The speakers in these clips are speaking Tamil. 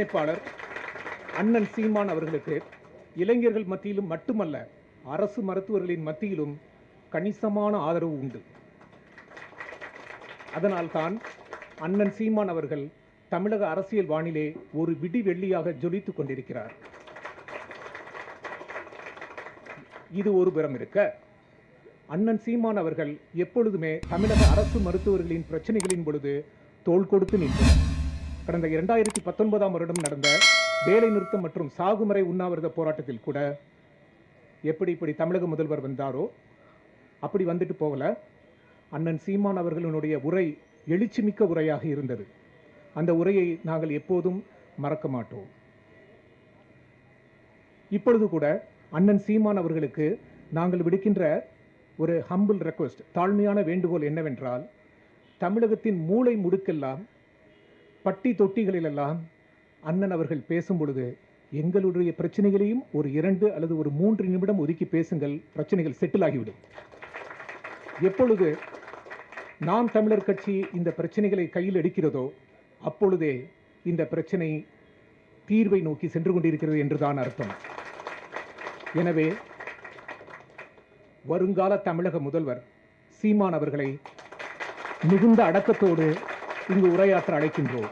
வேட்பாளர் அண்ணன் சீமான் அவர்களுக்கு இளைஞர்கள் மத்தியிலும் மட்டுமல்ல அரசு மருத்துவர்களின் மத்தியிலும் கணிசமான ஆதரவு உண்டு. அதனால்தான் அண்ணன் சீமான் அவர்கள் தமிழக அரசியல் வானிலே ஒரு விடி வெள்ளியாக ஜொலித்துக் கொண்டிருக்கிறார். இது ஒரு புறம் இருக்க அண்ணன் சீமான் அவர்கள் எப்பொழுதுமே தமிழக அரசு மருத்துவர்களின் பிரச்சனைகளின் பொழுது தோள் கொடுத்து நின்றனர். கடந்த இரண்டாயிரத்தி பத்தொன்பதாம் வருடம் நடந்த வேலை நிறுத்தம் மற்றும் சாகுமறை உண்ணாவிரத போராட்டத்தில் கூட எப்படி இப்படி தமிழக முதல்வர் வந்தாரோ அப்படி வந்துட்டு போகல. அண்ணன் சீமான் அவர்களுடைய உரை எழுச்சிமிக்க உரையாக இருந்தது. அந்த உரையை நாங்கள் எப்போதும் மறக்க மாட்டோம். இப்பொழுது கூட அண்ணன் சீமான் அவர்களுக்கு நாங்கள் விடுக்கின்ற ஒரு ஹம்பிள் ரெக்வெஸ்ட் தாழ்மையான வேண்டுகோள் என்னவென்றால் தமிழகத்தின் மூளை முடுக்கெல்லாம் பட்டி தொட்டிகளிலெல்லாம் அண்ணன் அவர்கள் பேசும் பொழுது எங்களுடைய பிரச்சனைகளையும் ஒரு இரண்டு அல்லது ஒரு மூன்று நிமிடம் ஒதுக்கி பேசுங்கள் பிரச்சனைகள் செட்டில் ஆகிவிடும். எப்பொழுது நாம் தமிழர் கட்சி இந்த பிரச்சனைகளை கையில் எடுக்கிறதோ அப்பொழுதே இந்த பிரச்சனை தீர்வை நோக்கி சென்று கொண்டிருக்கிறது என்றுதான் அர்த்தம். எனவே வருங்கால தமிழக முதல்வர் சீமான் அவர்களை மிகுந்த அடக்கத்தோடு இங்கு உரையாற்ற அழைக்கின்றோம்.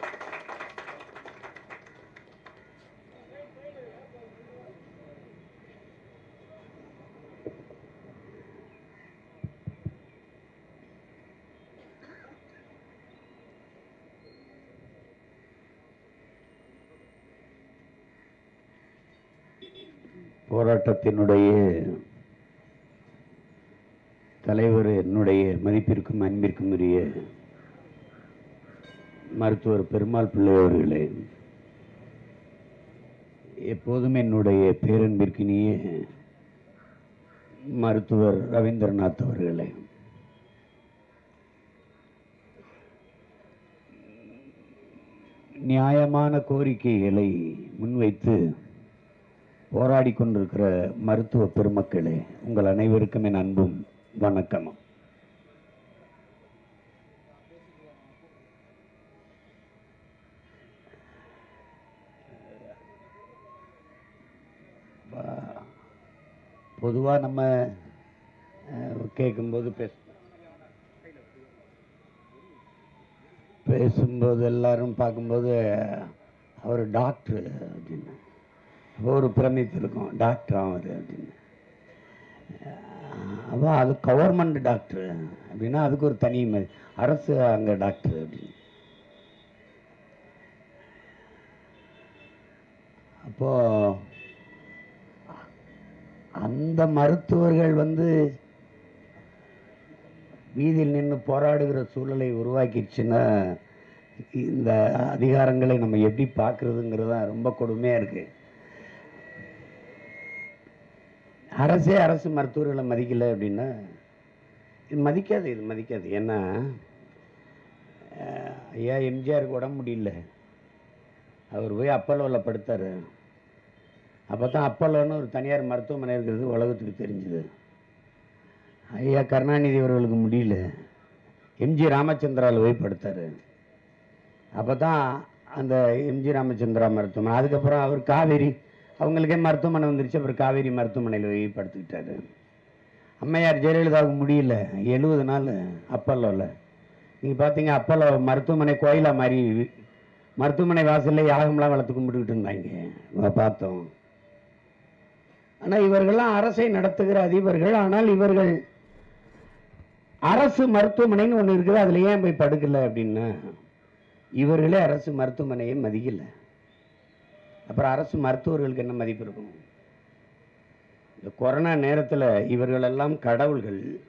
போராட்டத்தினுடைய தலைவர் என்னுடைய மதிப்பிற்கும் அன்பிற்கும் உரிய மருத்துவர் பெருமாள் பிள்ளை அவர்களே எப்போதும் என்னுடைய பேரன்பிற்கினிய மருத்துவர் ரவீந்திரநாத் அவர்களே நியாயமான கோரிக்கைகளை முன்வைத்து போராடி கொண்டிருக்கிற மருத்துவ பெருமக்களே உங்கள் அனைவருக்கும் என் அன்பும் வணக்கமும். பொதுவாக நம்ம அஹ், கேட்கும்போது பேச பேசும்போது எல்லாரும் பார்க்கும்போது அவர் டாக்டர் அப்படின்னு. ஒரு பிரமிப்பு இருக்கும் டாக்டர் ஆகுது அப்படின்னு. அப்போ அது கவர்மெண்ட் டாக்டர் அப்படின்னா அதுக்கு ஒரு தனி அரசு அங்கே டாக்டர் அப்படின்னு. அப்போ அந்த மருத்துவர்கள் வந்து வீதியில் நின்று போராடுகிற சூழலை உருவாக்கிடுச்சுன்னா இந்த அதிகாரங்களை நம்ம எப்படி பார்க்குறதுங்கிறது தான் ரொம்ப கொடுமையாக இருக்குது அரசே அரசு மருத்துவர்களை மதிக்கலை அப்படின்னா இது மதிக்காது இது மதிக்காது. ஏன்னா ஐயா எம்ஜிஆருக்கு உடம்பு முடியல. அவர் போய் அப்பல்லோவில் படுத்தார். அப்போ தான் அப்பல்லோன்னு ஒரு தனியார் மருத்துவமனை இருக்கிறது உலகத்துக்கு தெரிஞ்சுது. ஐயா கருணாநிதி அவர்களுக்கு முடியல. எம்ஜி ராமச்சந்திராவில் போய் படுத்தார். அப்போ தான் அந்த எம்ஜி ராமச்சந்திரா மருத்துவமனை. அதுக்கப்புறம் அவர் காவேரி அவங்களுக்கே மருத்துவமனை வந்துருச்சு. அப்புறம் காவேரி மருத்துவமனையில் போய் படுத்துக்கிட்டாரு. அம்மையார் ஜெயலலிதாவுக்கு முடியல. எழுபது நாள் அப்பல்லோவில் நீங்கள் பார்த்தீங்க அப்பல்லோ மருத்துவமனை கோயிலாக மாதிரி மருத்துவமனை வாசல்ல யாகம்லாம் வளர்த்து கும்பிட்டுக்கிட்டு இருந்தாங்க. பார்த்தோம். ஆனால் இவர்கள்லாம் அரசை நடத்துகிற அதிபர்கள். ஆனால் இவர்கள் அரசு மருத்துவமனைன்னு ஒன்று இருக்குது. அதில் ஏன் போய் படுக்கலை அப்படின்னா இவர்களே அரசு மருத்துவமனையை மதிக்கலை. அப்புறம் அரசு மருத்துவர்களுக்கு என்ன மதிப்பு இருக்கும்? இந்த கொரோனா நேரத்தில் இவர்களெல்லாம் கடவுள்கள்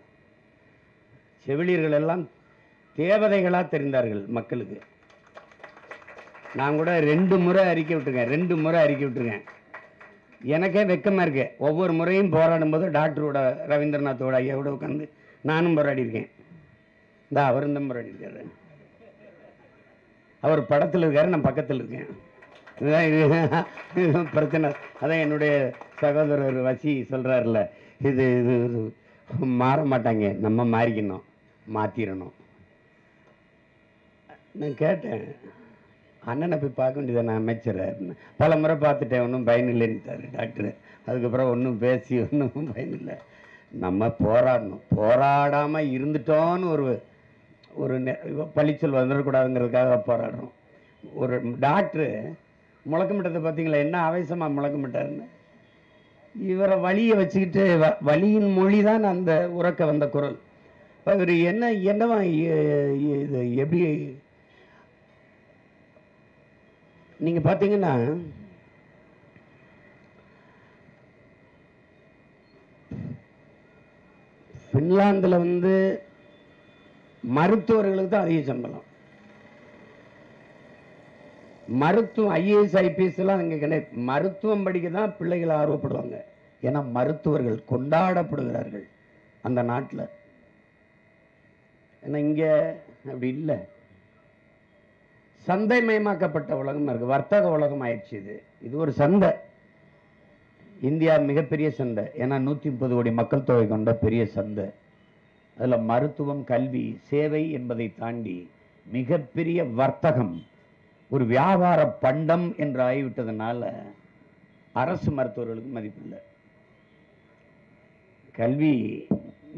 செவிலியர்கள் எல்லாம் தேவதைகளாக தெரிந்தார்கள் மக்களுக்கு. நான் கூட ரெண்டு முறை அறிக்கை விட்டுருக்கேன் ரெண்டு முறை அறிக்கை விட்டுருக்கேன். எனக்கே வெக்கமாக இருக்கு. ஒவ்வொரு முறையும் போராடும் போது டாக்டரோட ரவீந்திரநாத்தோட ஐயாவோட உட்காந்து நானும் போராடி இருக்கேன். இந்த அவரும் போராடி இருக்காரு. அவர் படத்தில் இருக்காரு நான் பக்கத்தில் இருக்கேன். இதுதான் இது பிரச்சனை. அதான் என்னுடைய சகோதரர் வசி சொல்கிறாருல இது இது இது மாற மாட்டாங்க. நம்ம மாறிக்கணும் மாற்றிடணும் நான் கேட்டேன் அண்ணனை போய் பார்க்க வேண்டியதானே அமைச்சரை? பல முறை பார்த்துட்டேன் ஒன்றும் பயன் இல்லைன்னுட்டாரு டாக்டர். அதுக்கப்புறம் ஒன்றும் பேசி ஒன்றும் பயன் இல்லை. நம்ம போராடணும். போராடாமல் இருந்துட்டோன்னு ஒரு ஒரு நெ- பழிச்சொல் வந்துடக்கூடாதுங்கிறதுக்காக போராடுறோம். ஒரு டாக்டரு முழக்கமிட்டத்தை பார்த்தீங்களா? என்ன ஆவேசமாக முழக்கமிட்டாருன்னு? இவரை வழியை வச்சுக்கிட்டு வ- வழியின் மொழி தான் அந்த உறக்க வந்த குரல். இவர் என்ன என்னவா இது எப்படி? நீங்கள் பார்த்தீங்கன்னா ஃபின்லாந்தில் வந்து மருத்துவர்களுக்கு தான் அதிக சம்பளம். மருத்துவம் ஐஏஎஸ் ஐபிஎஸ் எல்லாம் இங்கே கிடையாது. மருத்துவம் படிக்க தான் பிள்ளைகள் ஆர்வப்படுவாங்க. ஏன்னா மருத்துவர்கள் கொண்டாடப்படுகிறார்கள் அந்த நாட்டில். ஏன்னா இங்கே அப்படி இல்லை. சந்தைமயமாக்கப்பட்ட உலகம் இருக்கு. வர்த்தக உலகம் ஆயிடுச்சு இது. இது ஒரு சந்தை. இந்தியா மிகப்பெரிய சந்தை. ஏன்னா நூற்றி முப்பது கோடி மக்கள் தொகை கொண்ட பெரிய சந்தை. அதில் மருத்துவம் கல்வி சேவை என்பதை தாண்டி மிகப்பெரிய வர்த்தகம் ஒரு வியாபார பண்டம் என்று ஆகிவிட்டதுனால அரசு மருத்துவர்களுக்கு மதிப்பில்லை. கல்வி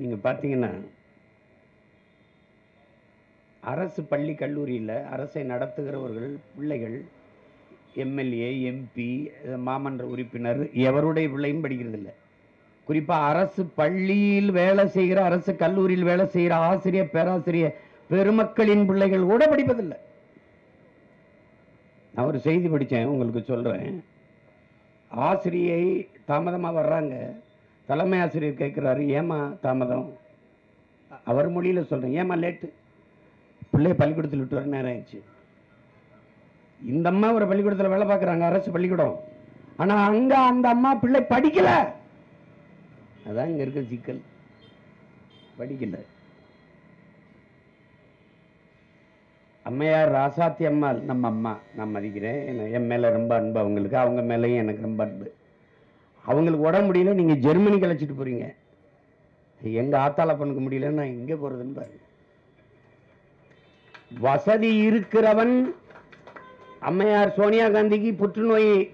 நீங்கள் பார்த்தீங்கன்னா அரசு பள்ளி கல்லூரியில் அரசை நடத்துகிறவர்கள் பிள்ளைகள் எம்எல்ஏ எம்பி மாமன்ற உறுப்பினர் எவருடைய பிள்ளையும் படிக்கிறதில்ல. குறிப்பாக அரசு பள்ளியில் வேலை செய்கிற அரசு கல்லூரியில் வேலை செய்கிற ஆசிரியர் பேராசிரியர் பெருமக்களின் பிள்ளைகள் கூட படிப்பதில்லை. நான் ஒரு செய்தி படித்தேன் உங்களுக்கு சொல்கிறேன் ஆசிரியை தாமதமாக வர்றாங்க. தலைமை ஆசிரியர் கேட்குறாரு ஏமா தாமதம்? அவர் மொழியில் சொல்கிறேன் ஏமா லேட்டு? பிள்ளைய பள்ளிக்கூடத்தில் விட்டு வர நேரம் ஆயிடுச்சு. இந்த அம்மா ஒரு பள்ளிக்கூடத்தில் வேலை பார்க்குறாங்க அரசு பள்ளிக்கூடம். ஆனால் அங்கே அந்த அம்மா பிள்ளை படிக்கலை. அதான் இங்கே இருக்க சிக்கல். படிக்கல. அம்மையார் ராசாத்தி அம்மாள் நம்ம அம்மா நான் மதிக்கிறேன். என்ன- என் மேலே ரொம்ப அன்பு அவங்களுக்கு. அவங்க மேலேயும் எனக்கு ரொம்ப அன்பு. அவங்களுக்கு உடம்பு முடியல நீங்கள் ஜெர்மனி கழிச்சிட்டு போகிறீங்க எங்கள் ஆத்தால பண்ணுக்க முடியலன்னு நான் எங்கே போகிறதுன்னு பாருங்க. வசதி இருக்கிறவன் அம்மையார் சோனியா காந்திக்கு புற்றுநோய்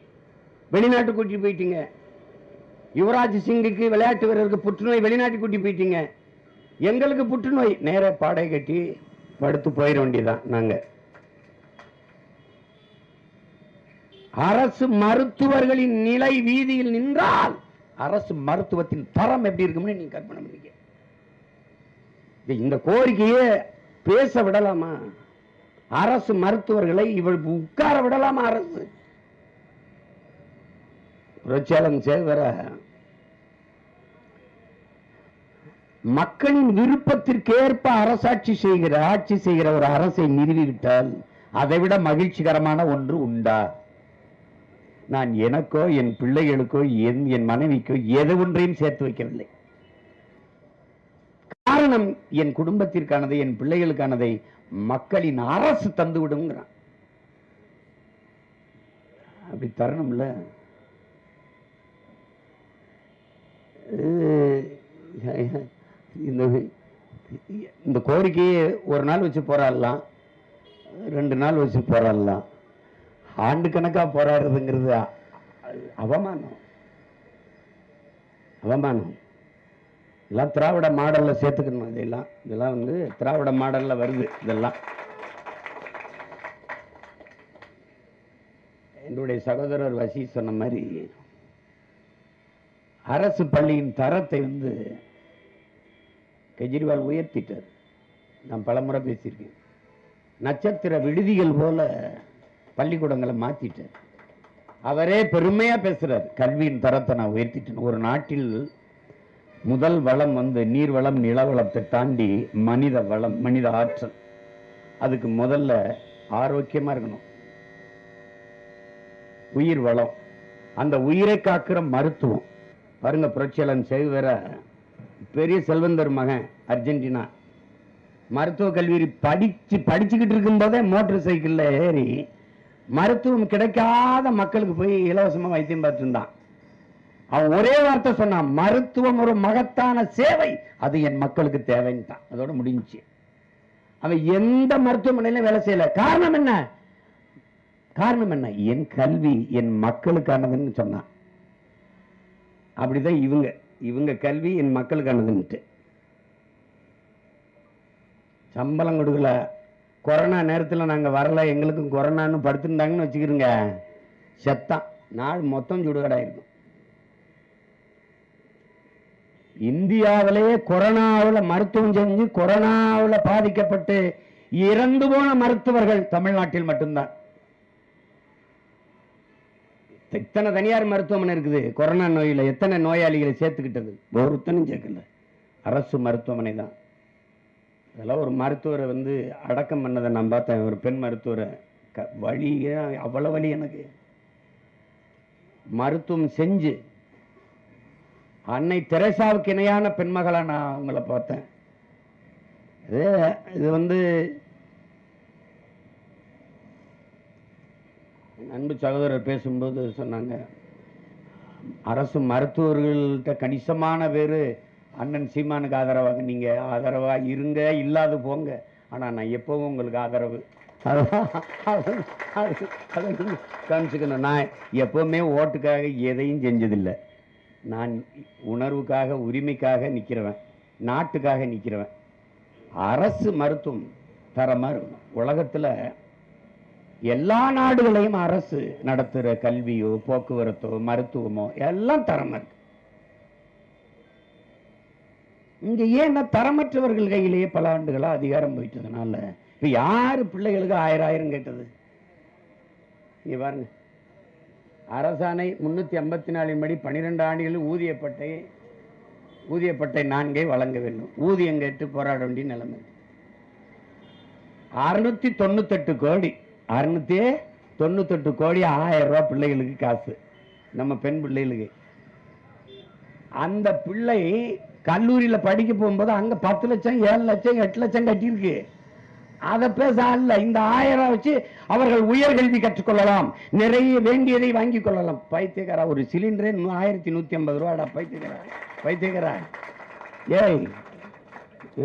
வெளிநாட்டு கூட்டி போயிட்டீங்க. யுவராஜ் சிங்குக்கு விளையாட்டு வீரருக்கு புற்றுநோய் வெளிநாட்டு கூட்டி போயிட்டீங்க. எங்களுக்கு புற்றுநோய். நேர பாடை கட்டி படுத்து போயிட வேண்டியதான் நாங்க. அரசு மருத்துவர்களின் நிலை வீதியில் நின்றால் அரசு மருத்துவத்தின் தரம் எப்படி இருக்கும்னு நீங்க கற்பனை பண்ணீங்க இந்த கோரிக்கையை பேச விடலாமா? அரசு மருத்துவர்களை இவள் உட்கார விடலாமா அரசு? புரட்சியாளன் சேவர மக்களின் விருப்பத்திற்கேற்ப அரசாட்சி செய்கிற ஆட்சி செய்கிற ஒரு அரசை நிறுவிவிட்டால் அதைவிட மகிழ்ச்சிகரமான ஒன்று உண்டா? நான் எனக்கோ என் பிள்ளைகளுக்கோ என் என் மனைவிக்கோ எது ஒன்றையும் சேர்த்து வைக்கவில்லை. காரணம் என் குடும்பத்திற்கானதை என் பிள்ளைகளுக்கானதை மக்களின் அரசு தந்து விடுங்கிறான் அப்படி தரணும்ல? அஹ் இந்த இந்த கோரிக்கையை ஒரு நாள் வச்சு போராடலாம் ரெண்டு நாள் வச்சு போராடலாம். ஆண்டு கணக்காக போராடுறதுங்கிறது அவமானம். அவமானம். இதெல்லாம் திராவிட மாடலில் சேர்த்துக்கணும் இதெல்லாம். இதெல்லாம் வந்து திராவிட மாடலில் வருது இதெல்லாம். என்னுடைய சகோதரர் வசி சொன்ன மாதிரி அரசு பள்ளியின் தரத்தை வந்து கெஜ்ரிவால் உயர்த்திட்டார். நான் பலமுறை பேசியிருக்கேன். நட்சத்திர விடுதிகள் போல பள்ளிக்கூடங்களை மாற்றிட்டார் அவரே பெருமையாக பேசுகிறார் கல்வியின் தரத்தை நான் உயர்த்திட்டேன். ஒரு நாட்டில் முதல் வளம் வந்து நீர்வளம் நிலவளத்தை தாண்டி மனித வளம் மனித ஆற்றல். அதுக்கு முதல்ல ஆரோக்கியமாக இருக்கணும். உயிர் வளம். அந்த உயிரை காக்கிற மருத்துவம். பாருங்க புரட்சியாளன் செய்வர பெரிய செல்வந்தர் மகன் அர்ஜென்டினா. மருத்துவ கல்வி படிச்சு படிச்சுக்கிட்டு இருக்கும்போதே மோட்டர் சைக்கிளில் ஏறி மருத்துவம் கிடைக்காத மக்களுக்கு போய் இலவசமா வைத்தியம் பார்த்துருந்தான். அவன் ஒரே வார்த்தை சொன்னான் மருத்துவம் ஒரு மகத்தான சேவை. அது என் மக்களுக்கு தேவைன்ட்டான். அதோட முடிஞ்சுச்சு. அவன் எந்த மருத்துவமனையிலும் வேலை செய்யல. காரணம் என்ன? காரணம் என்ன? என் கல்வி என் மக்களுக்கானதுன்னு சொன்னான். அப்படிதான் இவங்க. இவங்க கல்வி என் மக்களுக்கானதுன்ட்டு சம்பளம் கொடுக்கல. கொரோனா நேரத்தில் நாங்கள் வரல. எங்களுக்கும் கொரோனான்னு படுத்திருந்தாங்கன்னு வச்சுக்கிறோங்க செத்தான் நாள் மொத்தம் சுடுகடாயிருக்கும். இந்தியாவிலேயே கொரோனாவில் மருத்துவம் செஞ்சு கொரோனாவில் பாதிக்கப்பட்டு இறந்து போன மருத்துவர்கள் தமிழ்நாட்டில் மட்டும்தான். எத்தனை தனியார் மருத்துவமனை இருக்குது. கொரோனா நோயில் எத்தனை நோயாளிகளை சேர்த்துக்கிட்டது? ஒருத்தனும் சேர்க்கல. அரசு மருத்துவமனை தான். அதெல்லாம் ஒரு மருத்துவரை வந்து அடக்கம் பண்ணதை நான் பார்த்தேன். ஒரு பெண் மருத்துவரை. க வழி அவ்வளோ வழி எனக்கு. மருத்துவம் செஞ்சு அன்னை தெரேசாவுக்கு இணையான பெண்மகளாக நான் அவங்கள பார்த்தேன். இது இது வந்து அன்பு சகோதரர் பேசும்போது சொன்னாங்க அரசு மருத்துவர்கள்ட்ட கணிசமான பேர் அண்ணன் சீமானுக்கு ஆதரவாக நீங்கள் ஆதரவாக இருங்க இல்லாது போங்க. ஆனால் நான் எப்போவும் உங்களுக்கு ஆதரவு. அதான் அது காமிச்சுக்கணும் நான் எப்போவுமே ஓட்டுக்காக எதையும் செஞ்சதில்லை. நான் உணர்வுக்காக உரிமைக்காக நிற்கிறவன் நாட்டுக்காக நிற்கிறவன் அரசு மருத்துவம் தர மாதிரி உலகத்தில் எல்லா நாடுகளையும் அரசு நடத்துகிற கல்வியோ போக்குவரத்தோ மருத்துவமோ எல்லாம் தரம் இருக்கு. இங்க ஏன்னா தரமற்றவர்கள் கையிலேயே பல ஆண்டுகளாக அதிகாரம் போயிட்டதுனால இப்ப யாரு பிள்ளைகளுக்கு ஆயிரம் ஆயிரம் கேட்டது? இங்க பாருங்க. அரசாணை முன்னூத்தி ஐம்பத்தி நாலின் படி பன்னிரெண்டு ஆண்டுகளில் ஊதியப்பட்டை ஊதியப்பட்டை நான்கை வழங்க வேண்டும். ஊதியம் கேட்டு போராட வேண்டிய நிலைமை அறுநூத்தி தொண்ணூத்தெட்டு கோடி அறுநூத்தி தொண்ணூத்தெட்டு கோடி ஆயிரம் ரூபா பிள்ளைகளுக்கு காசு. நம்ம பெண் பிள்ளைகளுக்கு. அந்த பிள்ளை கல்லூரியில் படிக்க போகும்போது அங்க பத்து லட்சம் ஏழு லட்சம் எட்டு லட்சம் கட்டியிருக்கு. அதை பேச அல்ல இந்த ஆயிரம் வச்சு அவர்கள் உயர்கல்வி கற்றுக்கொள்ளலாம். நிறைய வேண்டியதை வாங்கி கொள்ளலாம். பைத்தியக்காரா ஒரு சிலிண்டரே ஆயிரத்தி நூத்தி ஐம்பது ரூபாடா பைத்தியக்காரா? பைத்தியக்காரா? ஏய்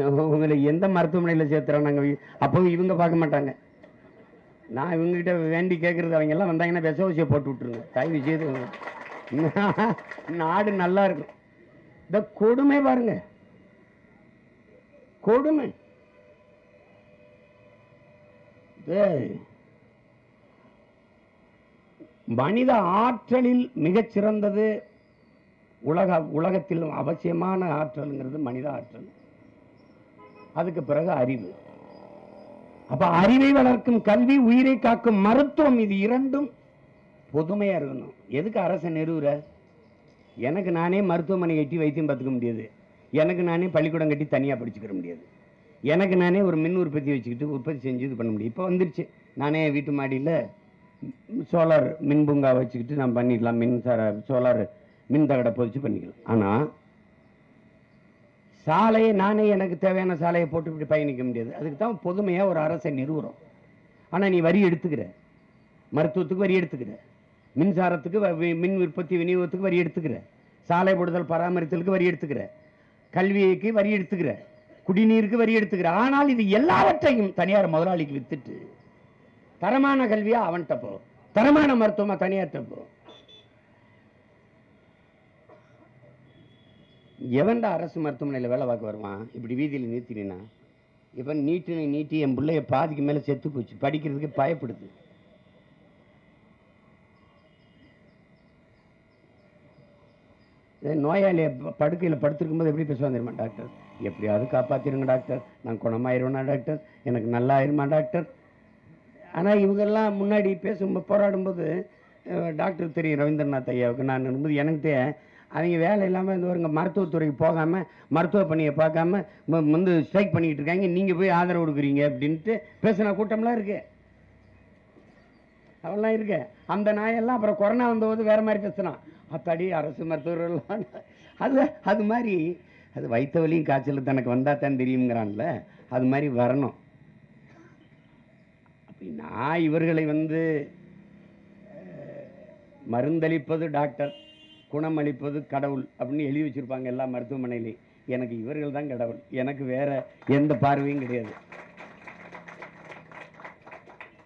உங்களை எந்த மருத்துவமனையில் சேர்த்துறோம் நாங்கள் அப்போ இவங்க பார்க்க மாட்டாங்க. நான் இவங்ககிட்ட வேண்டி கேட்கறது அவங்க எல்லாம் வந்தாங்கன்னா விஷ ஊசியை போட்டு விட்டுருங்க. தயவு செய்து. நாடு நல்லா இருக்கும். இந்த கொடுமை பாருங்க. கொடுமை. ஏய். மனித ஆற்றலில் மிகச்சிறந்தது உலக உலகத்தில் அவசியமான ஆற்றல்ங்கிறது மனித ஆற்றல். அதுக்கு பிறகு அறிவு. அப்ப அறிவை வளர்க்கும் கல்வி உயிரை காக்கும் மருத்துவம் இது இரண்டும் பொதுமையா இருக்கணும். எதுக்கு அரசை நிறுவுற எனக்கு நானே மருத்துவமனை கட்டி வைத்தியம் பார்த்துக்க முடியாது. எனக்கு நானே பள்ளிக்கூடம் கட்டி தனியாக படிச்சுக்கிற முடியாது. எனக்கு நானே ஒரு மின் உற்பத்தி வச்சுக்கிட்டு உற்பத்தி செஞ்சு இது பண்ண முடியும். இப்போ வந்துருச்சு. நானே வீட்டு மாடியில் சோலார் மின் பூங்கா வச்சுக்கிட்டு நான் பண்ணிடலாம். மின்சார சோலார் மின் தகடை பொதிச்சு பண்ணிக்கலாம். ஆனால் சாலையை நானே எனக்கு தேவையான சாலையை போட்டு இப்படி பயணிக்க முடியாது. அதுக்கு தான் பொதுமையாக ஒரு அரசை நிறுவுறோம். ஆனால் நீ வரி எடுத்துக்கிற. மருத்துவத்துக்கு வரி எடுத்துக்கிற. மின்சாரத்துக்கு வ- வி- மின் உற்பத்தி விநியோகத்துக்கு வரி எடுத்துக்கிற. சாலை போடுதல் பராமரித்தலுக்கு வரி எடுத்துக்கிற. கல்விக்கு வரி எடுத்துக்கிற. குடிநீருக்கு வரி எடுத்துக்கிற. ஆனால் இது எல்லாவற்றையும் தனியார் முதலாளிக்கு வித்துட்டு தரமான கல்வியாக அவன்கிட்ட போ. தரமான மருத்துவமாக தனியார்கிட்ட போ. எவன்டா அரசு மருத்துவமனையில் வேலை பார்க்க வருவான்? இப்படி வீதியில் நிறுத்தினா இவன் நீட்டினை நீட்டி என் பிள்ளைய பாதிக்கு மேலே செத்து போச்சு. படிக்கிறதுக்கு பயப்படுது. நோயாளியை ப- படுக்கையில் படுத்திருக்கும்போது எப்படி பேசுவாங்க தெரியுமா டாக்டர்? எப்படியாவது காப்பாற்றிருங்க டாக்டர். நான் குணமாயிருவேனா டாக்டர்? எனக்கு நல்லா ஆயிருமா டாக்டர்? ஆனால் இவங்கெல்லாம் முன்னாடி பேசும்போது போராடும்போது டாக்டர் தெரியும் ரவீந்திரநாத் ஐயாவுக்கு. நான் இருக்கும்போது எனக்கு அவங்க வேலை இல்லாமல் இந்த வருங்க மருத்துவத்துறைக்கு போகாமல் மருத்துவ பணியை பார்க்காம வந்து ஸ்ட்ரைக் பண்ணிக்கிட்டு இருக்காங்க. நீங்கள் போய் ஆதரவு கொடுக்குறீங்க அப்படின்ட்டு பேசின கூட்டம்லாம் இருக்கு. அவெல்லாம் இருக்கு. அந்த நாயெல்லாம் அப்புறம் கொரோனா வந்தபோது வேறு மாதிரி பேசினான். அத்தாடி அரசு மருத்துவர்கள்லாம். அது அது மாதிரி அது வைத்த வலியும் காய்ச்சல் தனக்கு வந்தால் தான் தெரியுங்கிறான்ல அது மாதிரி வரணும். அப்படி நான் இவர்களை வந்து மருந்தளிப்பது டாக்டர். குணமளிப்பது கடவுள் அப்படின்னு எழுதி வச்சுருப்பாங்க எல்லா மருத்துவமனையிலையும் எனக்கு இவர்கள் தான் கடவுள். எனக்கு வேறு எந்த பார்வையும் கிடையாது.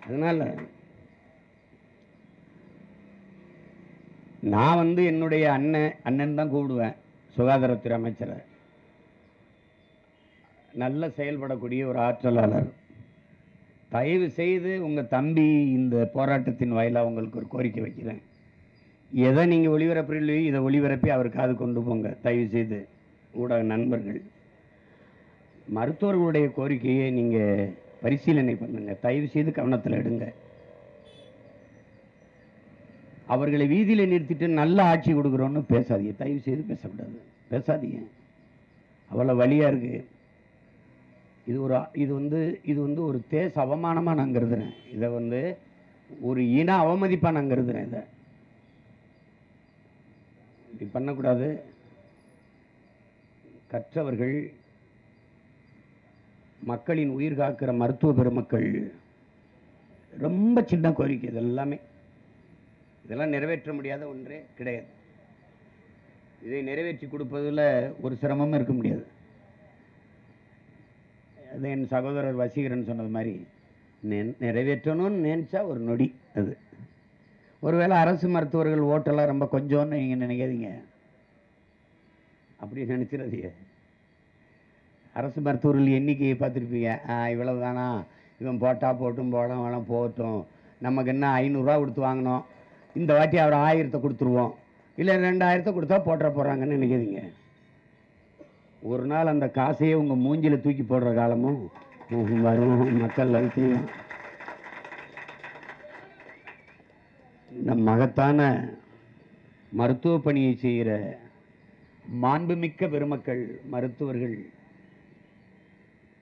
அதனால் நான் வந்து என்னுடைய அண்ணன் அண்ணன் தான் கூப்பிடுவேன் சுகாதாரத்துறை அமைச்சரை. நல்ல செயல்படக்கூடிய ஒரு ஆற்றலாளர். தயவு செய்து உங்கள் தம்பி இந்த போராட்டத்தின் வாயிலாக உங்களுக்கு ஒரு கோரிக்கை வைக்கிறேன். எதை நீங்கள் ஒளிபரப்புறீங்களோ இதை ஒளிபரப்பி அவர் காது கொண்டு போங்க. தயவு செய்து ஊடக நண்பர்கள். மருத்துவர்களுடைய கோரிக்கையை நீங்கள் பரிசீலனை பண்ணுங்க. தயவு செய்து கவனத்தில் எடுங்க. அவர்களை வீதியில் நிறுத்திட்டு நல்ல ஆட்சி கொடுக்குறோன்னு பேசாதீங்க. தயவு செய்து பேசக்கூடாது. பேசாதீங்க. அவ்வளோ வழியாக இருக்குது இது ஒரு இது வந்து இது வந்து ஒரு தேச அவமானமாக நான் கருதுறேன். இதை வந்து ஒரு இன அவமதிப்பாக நான் கருதுறேன் இதை. இது பண்ணக்கூடாது. கற்றவர்கள் மக்களின் உயிர் காக்கிற மருத்துவ பெருமக்கள் ரொம்ப சின்ன கோரிக்கை இதெல்லாமே. இதெல்லாம் நிறைவேற்ற முடியாத ஒன்றே கிடையாது. இதை நிறைவேற்றி கொடுப்பதில் ஒரு சிரமமும் இருக்க முடியாது. அது என் சகோதரர் வசீகரன் சொன்னது மாதிரி நெ- நிறைவேற்றணும்னு நினச்சா ஒரு நொடி அது. ஒருவேளை அரசு மருத்துவர்கள் ஓட்டெல்லாம் ரொம்ப கொஞ்சம்னு நீங்கள் நினைக்காதீங்க. அப்படி நினச்சிடாதீங்க. அரசு மருத்துவர்கள் எண்ணிக்கையை பார்த்துருப்பீங்க. இவ்வளவு தானா இவன் போட்டா போட்டும் போடாம வேணாம் போகட்டும். நமக்கு என்ன ஐநூறுரூவா கொடுத்து வாங்கினோம் இந்த வாட்டி அவர் ஆயிரத்தை கொடுத்துருவோம். இல்லை ரெண்டாயிரத்தை கொடுத்தா போட்டுற போகிறாங்கன்னு நினைக்காதீங்க. ஒரு நாள் அந்த காசையே உங்கள் மூஞ்சியில் தூக்கி போடுற காலமும் வரும். மக்கள் அழுத்தியும் நம் மகத்தான மருத்துவ பணியை செய்கிற மாண்புமிக்க பெருமக்கள் மருத்துவர்கள்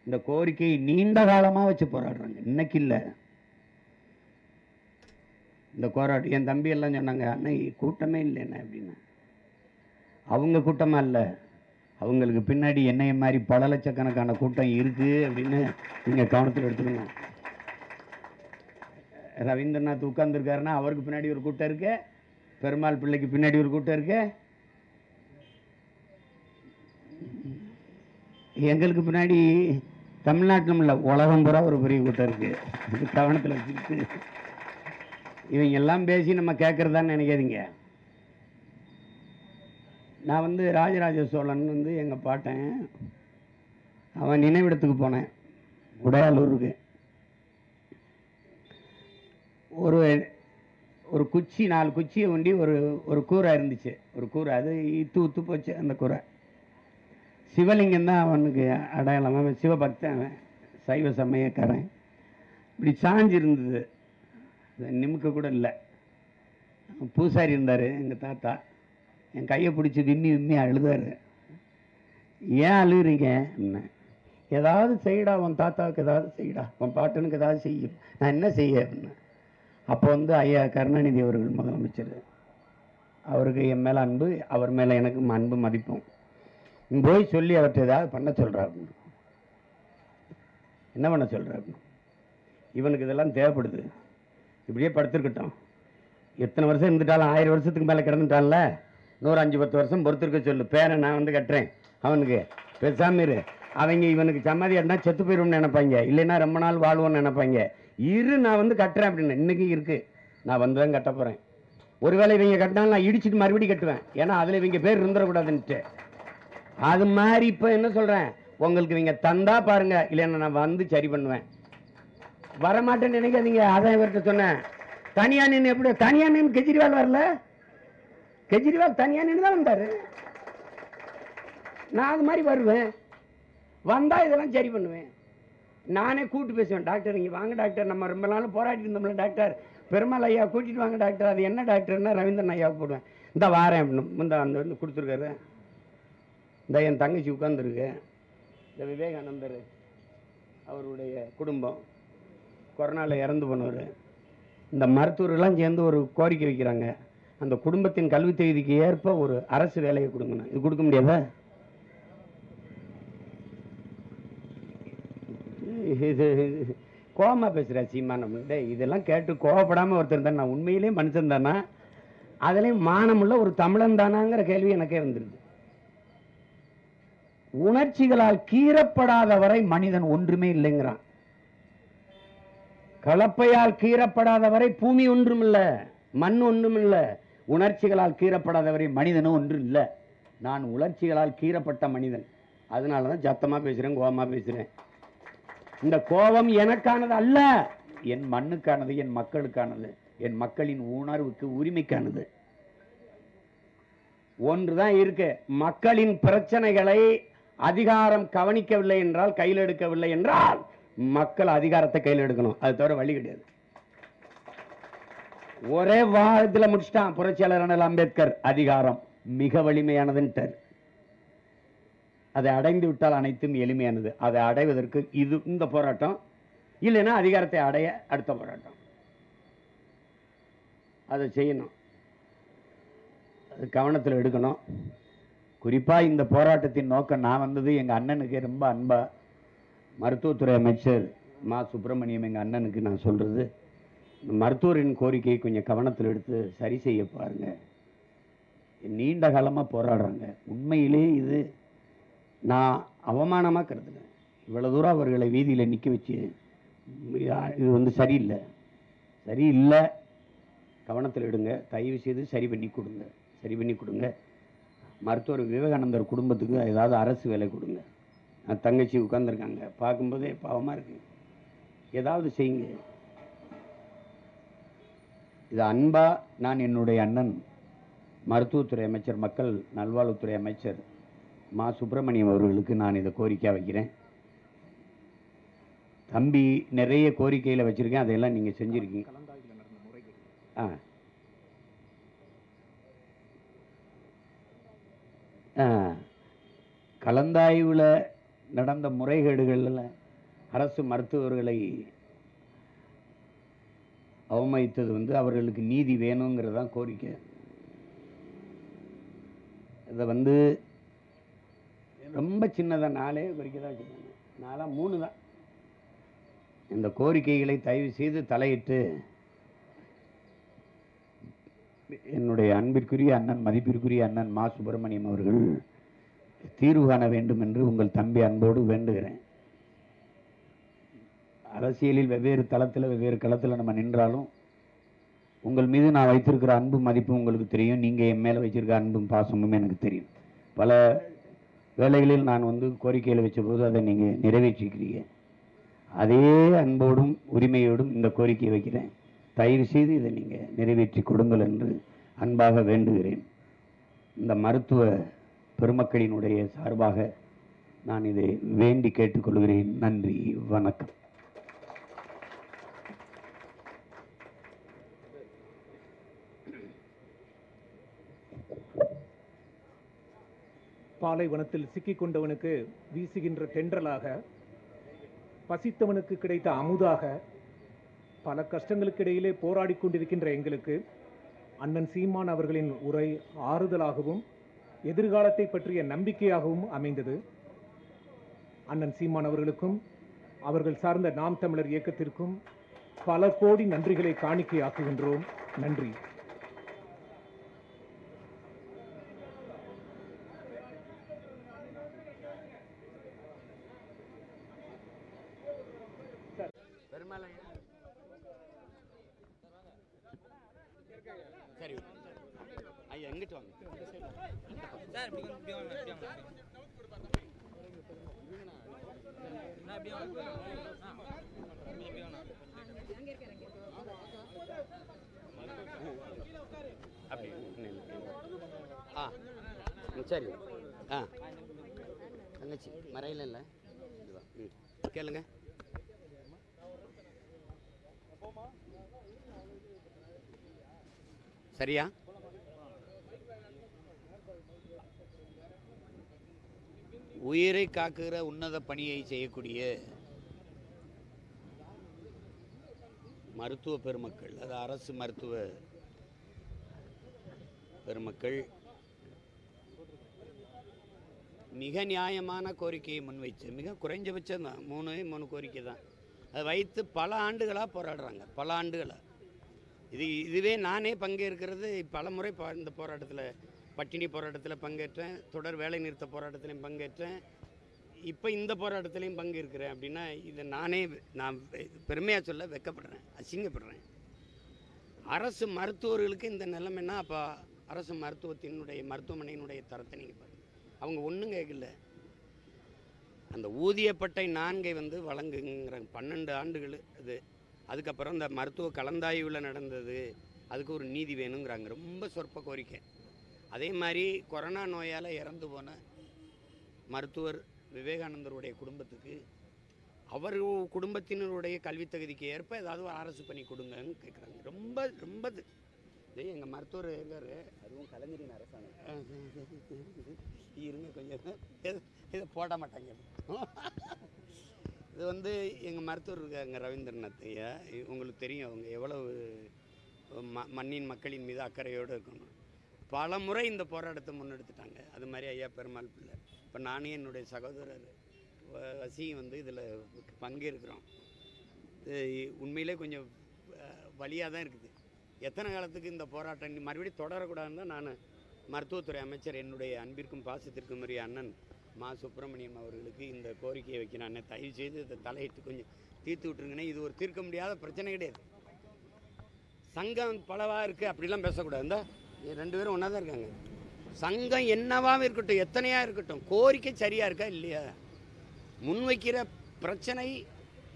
இந்த கோரிக்கையை நீண்ட காலமாக வச்சு போராடுறாங்க. இன்னைக்கு இல்லை. இந்த போராட்டம் என் தம்பி எல்லாம் சொன்னாங்க அண்ணா கூட்டமே இல்லைண்ணே அப்படின்னு. அவங்க கூட்டமாக இல்லை. அவங்களுக்கு பின்னாடி என்னைய மாதிரி பல லட்சக்கணக்கான கூட்டம் இருக்குது அப்படின்னு நீங்கள் கவனத்தில் எடுத்துக்கணும் ரவீந்திரநாத் உட்கார்ந்துருக்காருன்னா அவருக்கு பின்னாடி ஒரு கூட்டம் இருக்கு. பெருமாள் பிள்ளைக்கு பின்னாடி ஒரு கூட்டம் இருக்கு. எங்களுக்கு பின்னாடி தமிழ்நாட்டிலும் இல்லை உலகம் பூரா ஒரு பெரிய கூட்டம் இருக்குது கவனத்தில் வச்சுக்கிட்டு. இவங்க எல்லாம் பேசி நம்ம கேட்குறதான்னு நினைக்காதீங்க. நான் வந்து ராஜராஜ சோழன் வந்து எங்கள் பாட்டன். அவன் நினைவிடத்துக்கு போனேன். உடையாளூருக்கு ஒரு ஒரு குச்சி நாலு குச்சியை ஒண்டி ஒரு ஒரு கூரை இருந்துச்சு. ஒரு கூரை அது இத்து உத்து போச்சு அந்த கூரை. சிவலிங்கம் தான் அவனுக்கு அடையாளம். அவன் சிவபக்தன் அவன் சைவ சமயக்காரன். இப்படி சாஞ்சு இருந்தது. அது நிமிக்க கூட இல்லை. பூசாரி இருந்தார் எங்கள் தாத்தா. என் கையை பிடிச்சி விம்மி விம்மி அழுதாரு. ஏன் அழுகுறீங்க என்ன. ஏதாவது செய்யடா உன் தாத்தாவுக்கு ஏதாவது செய்யடா. உன் பாட்டனுக்கு ஏதாவது செய்யும் நான் என்ன செய்ய? அப்படின்னு அப்போ வந்து ஐயா கருணாநிதி அவர்கள் முதலமைச்சர். அவருக்கு என் மேலே அன்பு அவர் மேலே எனக்கு அன்பு மதிப்பும். போய் சொல்லி அவர்கிட்ட ஏதாவது பண்ண சொல்கிறாரு என்ன பண்ண சொல்கிறாரு இவனுக்கு இதெல்லாம் தேவைப்படுது. இப்படியே படுத்துருக்கட்டும். எத்தனை வருஷம் இருந்துட்டாலும் ஆயிரம் வருஷத்துக்கு மேலே கிடந்துட்டான்ல? நூறு அஞ்சு பத்து வருஷம் பொறுத்திருக்க சொல்லு. பேரை நான் வந்து கட்டுறேன். அவனுக்கு பேசாம இரு. அவங்க இவனுக்கு சம்மதி இருந்தால் செத்து போயிடும்னு நினைப்பாங்க. இல்லைன்னா ரொம்ப நாள் வாழ்வோன்னு நினைப்பாங்க. இரு நான் வந்து கட்டுறேன் அப்படின்னு. இன்றைக்கும் இருக்குது நான் வந்து தான் கட்ட போகிறேன் ஒருவேளை இவங்க கட்டினாலும் நான் இடிச்சிட்டு மறுபடியும் கட்டுவேன். ஏன்னா அதில் இவங்க பேர் இருந்துடக்கூடாதுன்ட்டு. அது மாதிரி இப்போ என்ன சொல்கிறேன் உங்களுக்கு இவங்க தந்தா பாருங்க. இல்லைன்னா நான் வந்து சரி பண்ணுவேன். வரமாட்டேன்னு நினைக்காதீங்க. அதான் இவர்கிட்ட சொன்னேன். தனியா நின்று எப்படி? தனியா நின்று கெஜ்ரிவால் வரல? கெஜ்ரிவால் தனியா நின்று தான் வந்தார். நான் அது மாதிரி வருவேன். வந்தால் இதெல்லாம் சரி பண்ணுவேன். நானே கூட்டு பேசுவேன் டாக்டர் இங்கே வாங்க டாக்டர் நம்ம ரொம்ப நாள் போராடிட்டு இருந்தோம்ல டாக்டர். பெருமாள் ஐயா கூட்டிட்டு வாங்க டாக்டர். அது என்ன டாக்டர்னா ரவீந்திரன் ஐயாவை போடுவேன். இந்த வாரேன் அப்படின்னு இந்த அந்த வந்து கொடுத்துருக்காரு. இந்த என் தங்கச்சி உட்காந்துருக்கு இந்த விவேகானந்தர் அவருடைய குடும்பம் கொரோனாவில் இறந்து போனவர். இந்த மருத்துவர்கள்லாம் சேர்ந்து ஒரு கோரிக்கை வைக்கிறாங்க. அந்த குடும்பத்தின் கல்வி தகுதிக்கு ஏற்ப ஒரு அரசு வேலையை கொடுங்கண்ணா. இது கொடுக்க முடியாதா? இது கோபமாக பேசுகிற சீமானம். டேய் இதெல்லாம் கேட்டு கோவப்படாமல் ஒருத்தர் தான் நான் உண்மையிலேயே மனுஷன் தானா? அதுலேயும் மானமுள்ள ஒரு தமிழன் தானாங்கிற கேள்வி எனக்கே வந்துருது உணர்ச்சிகளால் கீறப்படாத வரை மனிதன் ஒன்றுமே இல்லைங்கிறான். கலப்பையால் கீறப்படாத வரை பூமி ஒன்றும் இல்லை மண் ஒன்றும் இல்ல உணர்ச்சிகளால் கீறப்படாதவரை மனிதனும் ஒன்றும் இல்லை நான் உணர்ச்சிகளால் கீறப்பட்ட மனிதன். அதனால தான் சத்தமாக பேசுகிறேன் கோபமாக பேசுகிறேன் இந்த கோபம் எனக்கானது அல்ல என் மண்ணுக்கானது என் மக்களுக்கானது என் மக்களின் உணர்வுக்கு உரிமைக்கானது. ஒன்றுதான் இருக்கு. மக்களின் பிரச்சனைகளை அதிகாரம் கவனிக்கவில்லை என்றால் கையில் எடுக்கவில்லை என்றால் மக்கள் அதிகாரத்தை கையில் எடுக்கணும். அது தவிர வழி கிடையாது. ஒரே வாரத்தில் முடிச்சிட்டான் புரட்சியாளர் அண்ணல் அம்பேத்கர். அதிகாரம் மிக வலிமையானதுன்ட்டார். அதை அடைந்து விட்டால் அனைத்தும் எளிமையானது. அதை அடைவதற்கு இது இந்த போராட்டம். இல்லைன்னா அதிகாரத்தை அடைய அடுத்த போராட்டம். அதை செய்யணும். அது கவனத்தில் எடுக்கணும். குறிப்பாக இந்த போராட்டத்தின் நோக்கம் நான் வந்தது எங்கள் அண்ணனுக்கு ரொம்ப அன்பாக மருத்துவத்துறை அமைச்சர் மா சுப்பிரமணியம் எங்கள் அண்ணனுக்கு நான் சொல்கிறது மருத்துவரின் கோரிக்கையை கொஞ்சம் கவனத்தில் எடுத்து சரி செய்ய பாருங்கள் நீண்ட காலமாக போராடுறாங்க. உண்மையிலே இது நான் அவமானமாக கருதுனேன் இவ்வளோ தூரம் அவர்களை வீதியில் நிற்க வச்சு இது வந்து சரியில்லை. சரியில்லை. கவனத்தில் எடுங்க. தயவு செய்து சரி பண்ணி கொடுங்க. சரி பண்ணி கொடுங்க. மருத்துவர் விவேகானந்தர் குடும்பத்துக்கு ஏதாவது அரசு வேலை கொடுங்க. தங்கச்சி உட்காந்துருக்காங்க பார்க்கும்போதே பாவமாக இருக்கு. ஏதாவது செய்யுங்க. இது அன்பா நான் என்னுடைய அண்ணன் மருத்துவத்துறை அமைச்சர் மக்கள் நல்வாழ்வுத்துறை அமைச்சர் மா சுப்பிரமணியம் அவர்களுக்கு நான் இதை கோரிக்கையாக வைக்கிறேன். தம்பி நிறைய கோரிக்கையில் வச்சுருக்கேன். அதையெல்லாம் நீங்கள் செஞ்சுருக்கீங்க. ஆ. ஆ. கலந்தாய்வில் நடந்த முறைகேடுகளில் அரசு மருத்துவர்களை அவமதித்தது வந்து அவர்களுக்கு நீதி வேணுங்கிறதான் கோரிக்கை. இதை வந்து ரொம்ப சின்னதாக நாலே குறிக்க தான் வச்சுருக்காங்க. நாளாக மூணு தான். இந்த கோரிக்கைகளை தயவு செய்து தலையிட்டு என்னுடைய அன்பிற்குரிய அண்ணன் மதிப்பிற்குரிய அண்ணன் மா சுப்பிரமணியம் அவர்கள் தீர்வு காண வேண்டும் என்று உங்கள் தம்பி அன்போடு வேண்டுகிறேன். அரசியலில் வெவ்வேறு தளத்தில் வெவ்வேறு களத்தில் நம்ம நின்றாலும் உங்கள் மீது நான் வைத்திருக்கிற அன்பும் மதிப்பும் உங்களுக்கு தெரியும். நீங்கள் என் மேலே வச்சிருக்க அன்பும் பாசமும் எனக்கு தெரியும். பல வேலைகளில் நான் வந்து கோரிக்கையில் வச்சபோது அதை நீங்கள் நிறைவேற்றிக்கிறீங்க. அதே அன்போடும் உரிமையோடும் இந்த கோரிக்கையை வைக்கிறேன். தயவு செய்து இதை நீங்கள் நிறைவேற்றி கொடுங்கள் என்று அன்பாக வேண்டுகிறேன். இந்த மருத்துவ பெருமக்களினுடைய சார்பாக நான் இதை வேண்டி கேட்டுக்கொள்கிறேன். நன்றி வணக்கம். பாலைவனத்தில் சிக்கிக் கொண்டவனுக்கு வீசுகின்ற தென்றலாக பசித்தவனுக்கு கிடைத்த அமுதாக பல கஷ்டங்களுக்கு இடையிலே போராடிக் கொண்டிருக்கின்ற எங்களுக்கு அண்ணன் சீமான் அவர்களின் உரை ஆறுதலாகவும் எதிர்காலத்தை பற்றிய நம்பிக்கையாகவும் அமைந்தது. அண்ணன் சீமான் அவர்களுக்கும் அவர்கள் சார்ந்த நாம் தமிழர் இயக்கத்திற்கும் பல கோடி நன்றிகளை காணிக்கையாக்குகின்றோம். நன்றி. சரி ஐயா எங்கிட்டு வாங்க. சார். அப்படி. ஆ சரி. ஆ. தங்கச்சி மறையில இல்லை? கேளுங்க. சரியா? உயிரை காக்குகிற உன்னத பணியை செய்யக்கூடிய மருத்துவ பெருமக்கள் அது அரசு மருத்துவ பெருமக்கள் மிக நியாயமான கோரிக்கையை முன்வைச்சு மிக குறைஞ்சபட்சம் தான் மூணு மூணு கோரிக்கை தான். அதை வைத்து பல ஆண்டுகளாக போராடுறாங்க பல ஆண்டுகளாக இது இதுவே நானே பங்கேற்கிறது பல முறை இந்த போராட்டத்தில் பட்டினி போராட்டத்தில் பங்கேற்றேன் தொடர் வேலை நிறுத்த போராட்டத்திலையும் பங்கேற்றேன். இப்போ இந்த போராட்டத்திலையும் பங்கேற்கிறேன் அப்படின்னா இதை நானே நான் பெருமையாக சொல்ல வெக்கப்படுறேன் அசிங்கப்படுறேன். அரசு மருத்துவர்களுக்கு இந்த நிலைமைன்னா அப்போ அரசு மருத்துவத்தினுடைய மருத்துவமனையினுடைய தரத்தை நீங்கள் பாருங்கள் அவங்க ஒன்றும் கேட்கல அந்த ஊதியப்பட்டை நான்கை வந்து வழங்குங்கிற பன்னெண்டு ஆண்டுகள் அது அதுக்கப்புறம் இந்த மருத்துவ கலந்தாய்வில் நடந்தது அதுக்கு ஒரு நீதி வேணுங்கிறாங்க. ரொம்ப சொற்ப கோரிக்கை. அதே மாதிரி கொரோனா நோயால் இறந்து போன மருத்துவர் விவேகானந்தருடைய குடும்பத்துக்கு அவர் குடும்பத்தினருடைய கல்வித் தகுதிக்கு ஏற்ப ஏதாவது ஒரு அரசு பண்ணி கொடுங்கன்னு கேட்குறாங்க ரொம்ப ரொம்ப இது. எங்கள் மருத்துவர் எங்காரு? அதுவும் கலைஞரின் அரசாங்கம் இருங்க கொஞ்சம். இதை- போட மாட்டாங்க. வந்து எங்கள் மருத்துவர் இருக்காங்க ரவீந்திரநாத் ஐயா. உங்களுக்கு தெரியும் அவங்க எவ்வளவு ம மண்ணின் மக்களின் மீது அக்கறையோடு இருக்கணும். பல முறை இந்த போராட்டத்தை முன்னெடுத்துட்டாங்க. அது மாதிரி ஐயா பெருமாள் பிள்ளை. இப்போ நானே என்னுடைய சகோதரர் வசியும் வந்து இதில் பங்கேற்கிறோம். உண்மையிலே கொஞ்சம் வழியாக தான் இருக்குது. எத்தனை காலத்துக்கு இந்த போராட்டம் மறுபடியும் தொடரக்கூடாதுன்னு தான் நான் மருத்துவத்துறை அமைச்சர் என்னுடைய அன்பிற்கும் பாசத்திற்கும் உரிய அண்ணன் மா சுப்பிரமணியம் அவர்களுக்கு இந்த கோரிக்கையை வைக்கிறேன் தயவு செய்து இதை தலையிட்டு கொஞ்சம் தீர்த்து விட்டுருங்கண்ணே. இது ஒரு தீர்க்க முடியாத பிரச்சனை கிடையாது. சங்கம் பலவாக இருக்குது அப்படிலாம் பேசக்கூடாது. இந்த ரெண்டு பேரும் ஒன்றா தான் இருக்காங்க. சங்கம் என்னவாக இருக்கட்டும் எத்தனையாக இருக்கட்டும் கோரிக்கை சரியாக இருக்கா இல்லையா? முன்வைக்கிற பிரச்சனை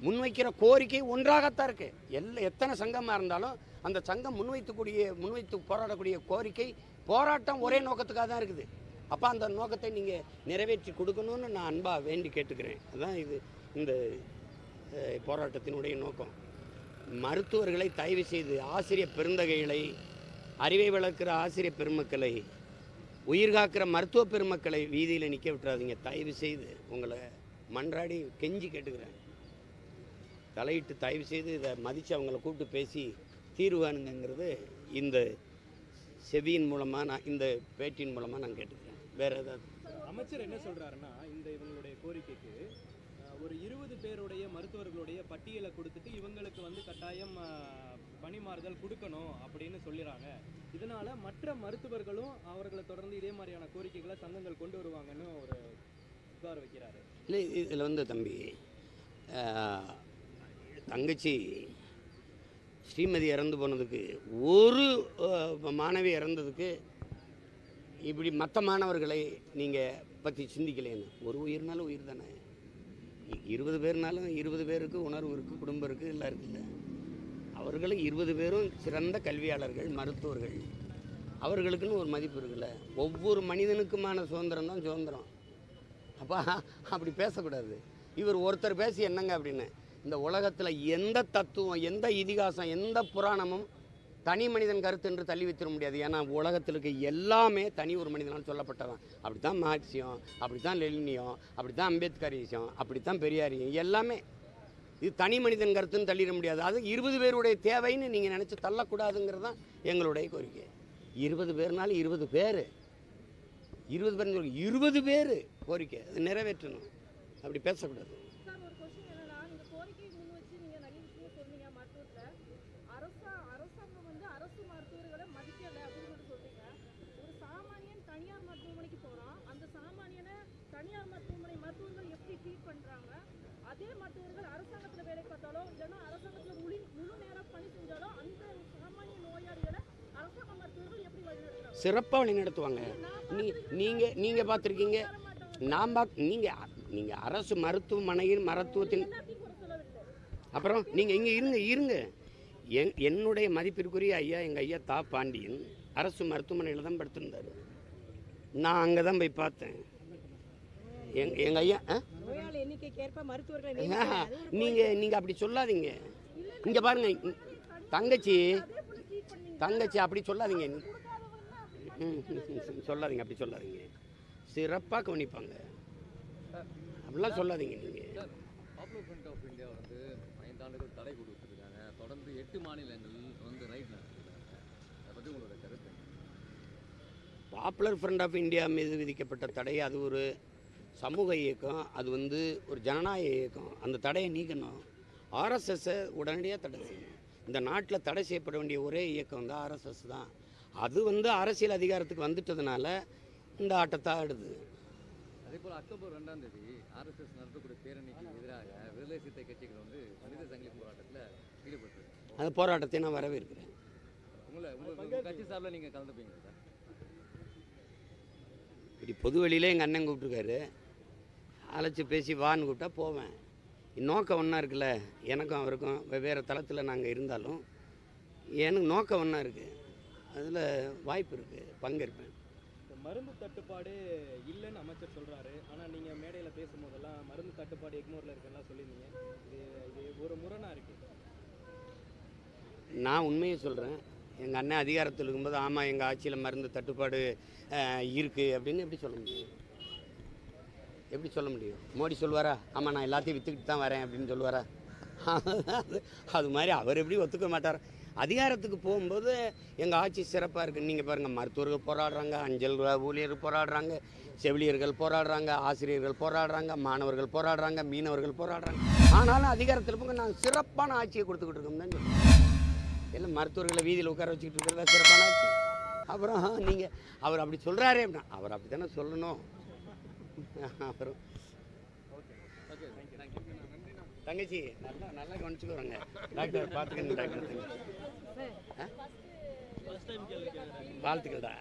முன்வைக்கிற கோரிக்கை ஒன்றாகத்தான் இருக்குது எல்லா எத்தனை சங்கமாக இருந்தாலும் அந்த சங்கம் முன்வைத்துக்கூடிய முன்வைத்து போராடக்கூடிய கோரிக்கை போராட்டம் ஒரே நோக்கத்துக்காக தான் இருக்குது. அப்போ அந்த நோக்கத்தை நீங்கள் நிறைவேற்றி கொடுக்கணும்னு நான் அன்பாக வேண்டி கேட்டுக்கிறேன். அதுதான் இது இந்த போராட்டத்தினுடைய நோக்கம். மருத்துவர்களை தயவு செய்து ஆசிரியர் பெருந்தகைகளை அறிவை வளர்க்கிற ஆசிரியர் பெருமக்களை உயிர் காக்கிற மருத்துவ பெருமக்களை வீதியில் நிற்க விட்டுறாதீங்க. தயவு செய்து உங்களை மன்றாடி கெஞ்சி கேட்டுக்கிறேன். தலையிட்டு தயவு செய்து இதை மதித்து அவங்கள கூப்பிட்டு பேசி தீர்வானுங்கிறது இந்த செவியின் மூலமாக நான் இந்த பேட்டியின் மூலமாக நான் கேட்டுக்கிறேன். வேறு ஏதாவது? அமைச்சர் என்ன சொல்றாருன்னா இந்த இவங்களுடைய கோரிக்கைக்கு ஒரு இருபது பேருடைய மருத்துவர்களுடைய பட்டியலை கொடுத்துட்டு இவங்களுக்கு வந்து கட்டாயம் பணிமாறுதல் கொடுக்கணும் அப்படின்னு சொல்லிடுறாங்க இதனால மற்ற மருத்துவர்களும் அவர்களை தொடர்ந்து இதே மாதிரியான கோரிக்கைகளை சங்கங்கள் கொண்டு வருவாங்கன்னு ஒரு புகார் வைக்கிறாரு. இல்லை இதில் வந்து தம்பி தங்கச்சி ஸ்ரீமதி இறந்து போனதுக்கு ஒரு மாணவி இறந்ததுக்கு இப்படி மற்ற மாணவர்களை நீங்கள் பற்றி சிந்திக்கலைன்னு ஒரு உயிர்னாலும் உயிர் தானே? இருபது பேர்னாலும் இருபது பேருக்கு உணர்வு இருக்குது குடும்பம் இருக்குது எல்லாம் இருக்குல்ல அவர்களும் இருபது பேரும் சிறந்த கல்வியாளர்கள் மருத்துவர்கள். அவர்களுக்குன்னு ஒரு மதிப்பு இருக்குல்ல? ஒவ்வொரு மனிதனுக்குமான சுதந்திரம் தான் சுதந்திரம். அப்போ அப்படி பேசக்கூடாது. இவர் ஒருத்தர் பேசி என்னங்க அப்படின்னு? இந்த உலகத்தில் எந்த தத்துவம் எந்த இதிகாசம் எந்த புராணமும் தனி மனிதன் கருத்து என்று தள்ளி வைத்திட முடியாது. ஏன்னா உலகத்தில் இருக்க எல்லாமே தனி ஒரு மனிதனால் சொல்லப்பட்டதான் அப்படி தான் மார்க்சியம் அப்படி தான் லெலினியம் அப்படி தான் அம்பேத்கரியம் அப்படி தான் பெரியாரியம் எல்லாமே. இது தனி மனிதன் கருத்துன்னு தள்ளிட முடியாது. அது இருபது பேருடைய தேவைன்னு நீங்கள் நினச்சி தள்ளக்கூடாதுங்கிறது தான் எங்களுடைய கோரிக்கை. இருபது பேர்னாலும் இருபது பேர். இருபது பேர் இருபது பேர் கோரிக்கை. அது நிறைவேற்றணும். அப்படி பேசக்கூடாது சார் ஒரு கொஸ்டின் என்னன்னா இந்த கோரிக்கையை முன் வச்சு நீங்க நிறைய விஷயம் சொன்னீங்க மருத்துவத்துல அரசா அரசாங்கம் வந்து அரசு மருத்துவர்களை மதிக்கல அப்படின்னு சொல்லி சொல்றீங்க ஒரு சாமானியன் தனியார் மருத்துவமனைக்கு போறான் அந்த சாமானியனை தனியார் மருத்துவமனை மருத்துவர்கள் எப்படி ட்ரீட் பண்றாங்க அதே மருத்துவர்கள் அரசாங்கத்துல வேலை பார்த்தாலோ இல்லைன்னா அரசாங்கத்துல முழு முழு நேரம் பணி செஞ்சாலோ அந்த சாமானிய நோயாளிகளை அரசாங்க மருத்துவர்கள் எப்படி வழிநடத்துறாங்க? சிறப்பாக வழி நடத்துவாங்க நீ நீங்கள் நீங்கள் பார்த்துருக்கீங்க. நான் பார்த்து நீங்கள் நீங்கள் அரசு மருத்துவமனையில் மருத்துவத்தின் அப்புறம் நீங்கள் இங்கே இருங்க இருங்க. என் என்னுடைய மதிப்பிற்குரிய ஐயா எங்கள் ஐயா தா பாண்டியன் அரசு மருத்துவமனையில் தான் படுத்திருந்தார். நான் அங்கே தான் போய் பார்த்தேன். எங் எங்கள் ஐயா ஆ எண்ணிக்கைக்கு ஏற்ப மருத்துவர்களை ஆஹா, நியமிக்கிறாங்க. அது ஒரு நீங்க நீங்க அப்படி சொல்லாதீங்க. இங்க பாருங்க தங்கச்சி தங்கச்சி அப்படி சொல்லாதீங்க. சொல்லாதீங்க அப்படி சொல்லாதீங்க. சிறப்பாக கவனிப்பாங்க. அப்படிலாம் சொல்லாதீங்க நீங்க. பாப்புலர் ஃப்ரண்ட் ஆஃப் இந்தியா வந்து ஐந்தாண்டுகள் தடை கொடுத்துருக்காங்க. தொடர்ந்து எட்டு மாநிலங்கள் வந்து ரைட் நடத்திருக்காங்க. அதை பற்றி உங்களோட கருத்து என்ன? பாப்புலர் ஃப்ரண்ட் ஆஃப் இந்தியா மீது விதிக்கப்பட்ட தடை அது ஒரு சமூக இயக்கம் அது வந்து ஒரு ஜனநாயக இயக்கம். அந்த தடையை நீக்கணும். ஆர்எஸ்எஸ்ஸை உடனடியாக தடை செய்யணும். இந்த நாட்டில் தடை செய்யப்பட வேண்டிய ஒரே இயக்கம் வந்து ஆர்எஸ்எஸ் தான். அது வந்து அரசியல் அதிகாரத்துக்கு வந்துட்டதுனால இந்த ஆட்டத்தை ஆடுது. அதே போல் அக்டோபர் ரெண்டாம் தேதி ஆர்எஸ்எஸ் நடத்தக்கூடிய பேரணிக்கு எதிராக விடுதலை சிறுத்தை கட்சிகள் வந்து மனித சங்கிலி போராட்டத்தில் ஈடுபட்டு அந்த போராட்டத்தை நான் வரவேற்கிறேன். உங்களை உங்க உங்க கட்சி சார்பில் நீங்கள் கலந்துப்பீங்களா? சார் இப்படி பொது வெளியில எங்கள் அண்ணன் கூப்பிட்ருக்காரு அழைச்சி பேசி வான்னு கூப்பிட்டா போவேன். நோக்கம் ஒன்றா இருக்குல்ல எனக்கும் அவருக்கும் வெவ்வேறு தளத்தில் நாங்கள் இருந்தாலும் எனக்கு நோக்கம் ஒன்றா இருக்குது அதில் வாய்ப்பு இருக்குது பங்கேற்பேன். மருந்து தட்டுப்பாடு இல்லைன்னு அமைச்சர் சொல்றாரு. ஆனா நீங்க மேடையில பேசும்போதெல்லாம் மருந்து தட்டுப்பாடு எக்மோர்ல இருக்குன்னா சொல்லியிருந்தீங்க. இது இது ஒரு முரணா இருக்கு. நான் உண்மையை சொல்கிறேன் எங்கள் அண்ணன் அதிகாரத்தில் இருக்கும்போது ஆமாம் எங்கள் ஆட்சியில் மருந்து தட்டுப்பாடு இருக்குது அப்படின்னு எப்படி சொல்ல முடியும்? எப்படி சொல்ல முடியும்? மோடி சொல்லுவாரா ஆமாம் நான் எல்லாத்தையும் விற்றுக்கிட்டு தான் வரேன் அப்படின்னு சொல்லுவாரா? அது மாதிரி அவர் எப்படி ஒத்துக்க மாட்டார்? அதிகாரத்துக்கு போகும்போது எங்கள் ஆட்சி சிறப்பாக இருக்குது நீங்கள் பாருங்கள் மருத்துவர்கள் போராடுறாங்க அஞ்சல் ஊழியர் போராடுறாங்க செவிலியர்கள் போராடுறாங்க ஆசிரியர்கள் போராடுறாங்க மாணவர்கள் போராடுறாங்க மீனவர்கள் போராடுறாங்க. ஆனாலும் அதிகாரத்தில் போங்க நாங்கள் சிறப்பான ஆட்சியை கொடுத்துக்கிட்டு இருக்கோம் தான் இல்லை எல்லாம் மருத்துவர்களை வீதியில் உட்கார வச்சுக்கிட்டு இருக்கிறதா சிறப்பான ஆட்சி. அப்புறம் நீங்கள் அவர் அப்படி சொல்கிறாரே அப்படின்னா அவர் அப்படி தானே சொல்லணும். தேங்க்யூ தங்கச்சி நல்லா நல்லா கவனிச்சுக்குவாங்க டாக்டர் பார்த்துக்கணும் டாக்டர். ஆ? வாழ்த்துக்கள்டா.